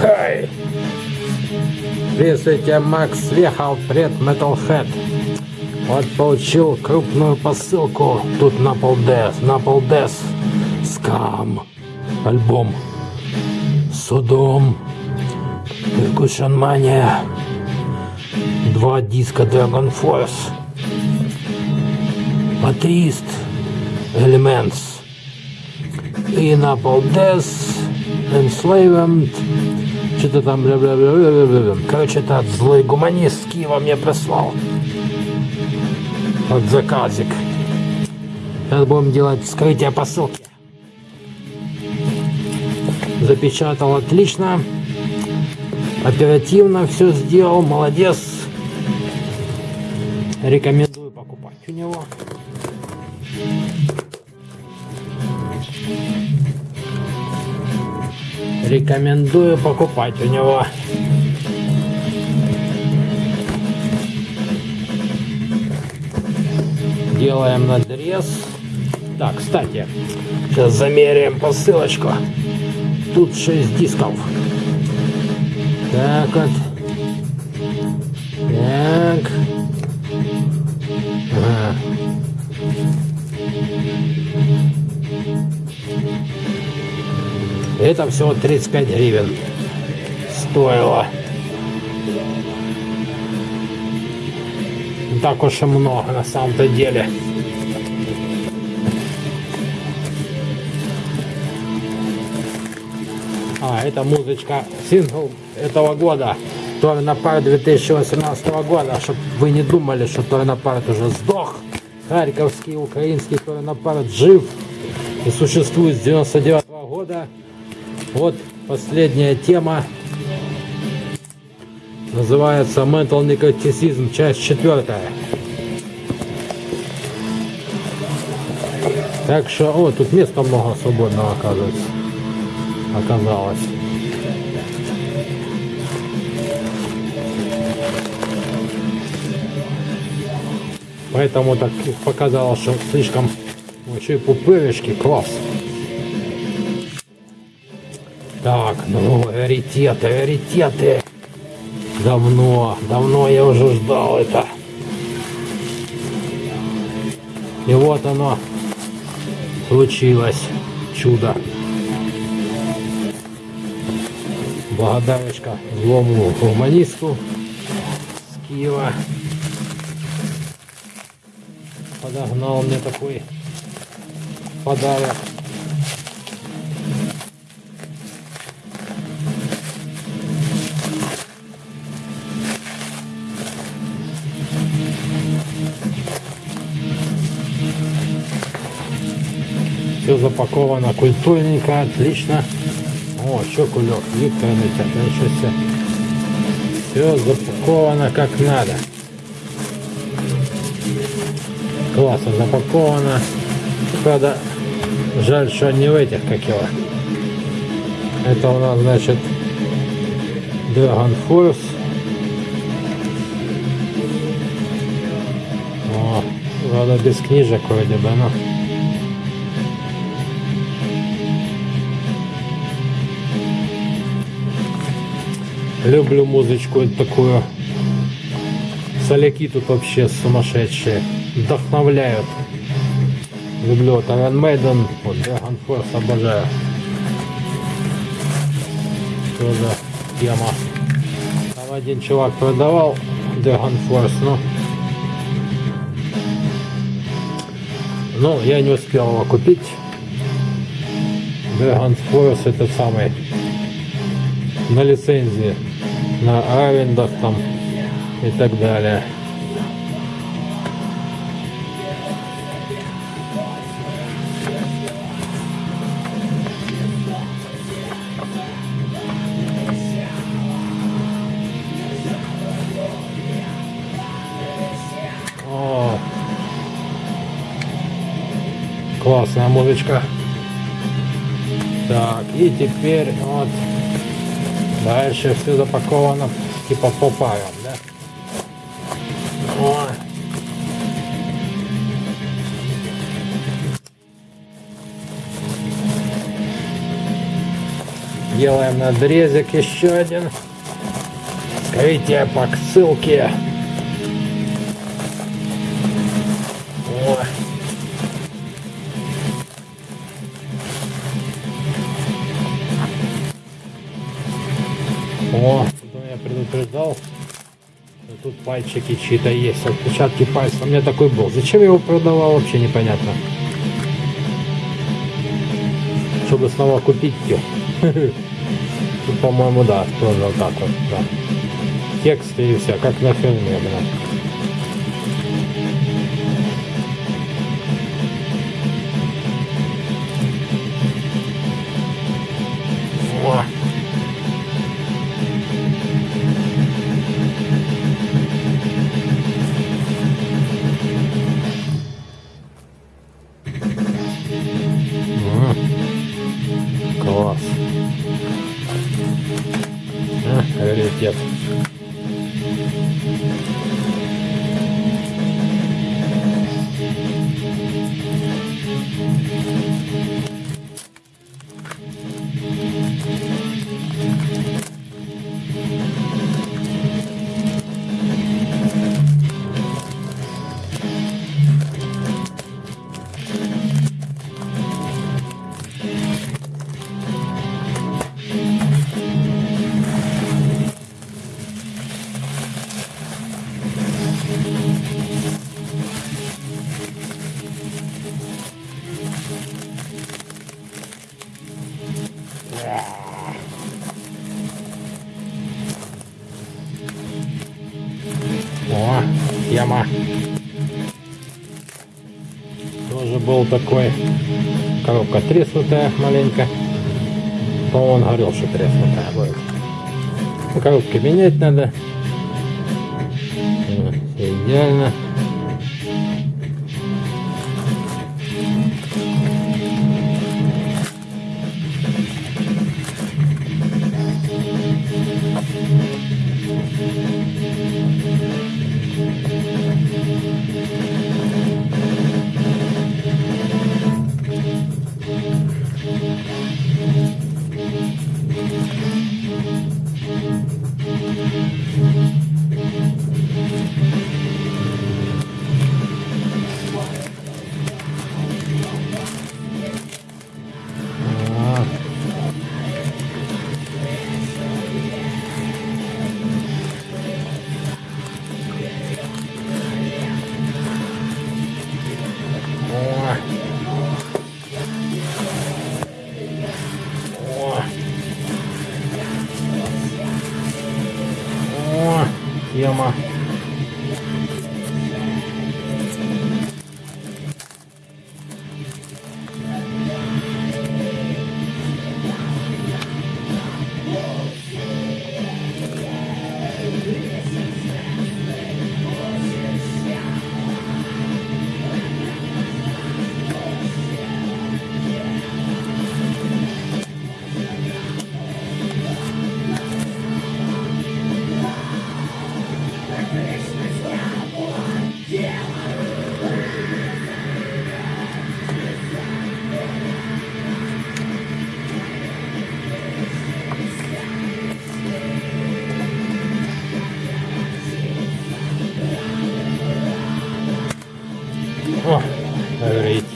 Хай! Здравствуйте, Макс Вехал, пред Metalhead. Вот получил крупную посылку. Тут на полдес, на полдес. Скам. Альбом. Судом. Percussion Mania. Два диска Dragon Force. Матрист. Elements. И на полдес. Enslavement. Что-то там. Короче, этот злой гуманист с мне прислал. Вот заказик. Сейчас будем делать вскрытие посылки. Запечатал отлично. Оперативно все сделал. Молодец. Рекомендую покупать у него. Рекомендую покупать у него. Делаем надрез. Так, кстати, сейчас замеряем посылочку. Тут 6 дисков. Так вот. Так. Это всего 35 гривен стоило. Не так уж и много на самом-то деле. А, это музычка, сингл этого года. Торнапарт 2018 года, чтобы вы не думали, что Торнапарт уже сдох. Харьковский, украинский Торнапарт жив и существует с 99 -го года. Вот последняя тема. Называется Mental Necroticism, часть четвертая. Так что, о, тут места много свободного оказывается. Оказалось. Поэтому так показалось, что слишком еще и пупырышки, класс. Так, ну, раритеты, раритеты. Давно, давно я уже ждал это. И вот оно случилось. Чудо. Благодарочка злому гуманисту с Киева. Подогнал мне такой подарок. Все запаковано культурненько, отлично. О, еще кулек, Виктор это еще все. Все запаковано как надо. Классно запаковано. Правда, жаль, что не в этих, как его. Это у нас, значит, Dragon Force. О, правда, без книжек вроде бы, но... Люблю музычку такую. Соляки тут вообще сумасшедшие. Вдохновляют. Люблю вот Iron Maiden, вот Dragon Force обожаю. Тоже тема. Там один чувак продавал Dragon Force, но... Ну, я не успел его купить. Dragon Force этот самый на лицензии на арендах там и так далее. О, классная музычка. Так, и теперь вот Дальше все запаковано типа по парам, да? О. Делаем надрезик еще один. Скорите по ссылке. О. О, тут я предупреждал, что тут пальчики чьи-то есть, отпечатки пальцев. У меня такой был. Зачем я его продавал, вообще непонятно. Чтобы снова купить ее. По-моему, да, тоже вот так вот, да. Тексты и все, как на фильме, блин. Яма. Тоже был такой. Коробка треснутая маленько. По-моему, он говорил, что треснутая будет. Ну, коробки менять надо. Всё идеально.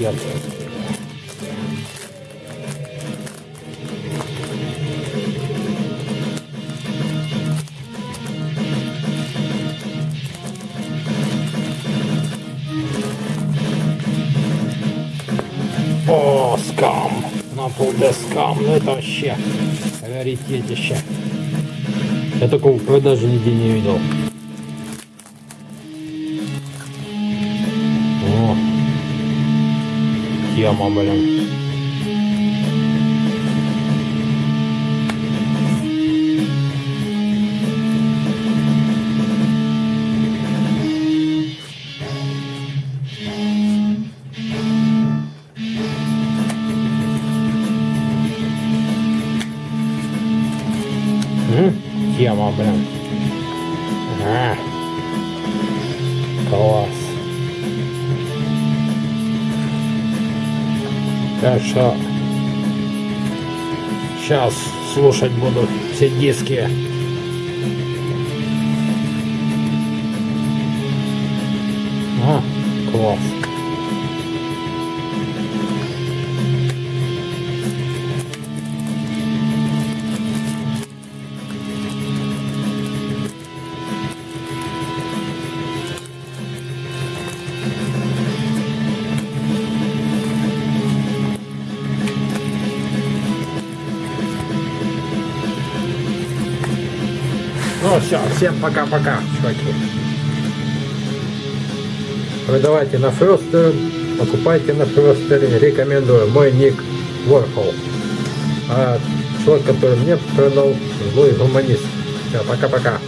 Раритет. О, скам. На полде скам. Ну это вообще раритетище. Я такого в продаже нигде не видел. Тема, блин. М? Тема, блин. А. Класс. Так что сейчас слушать буду все диски. А, класс. Ну все, всем пока-пока, чуваки. Продавайте на Фростер, покупайте на Фростере, рекомендую. Мой ник Warhol. А человек, который мне продал, злой гуманист. Все, пока-пока.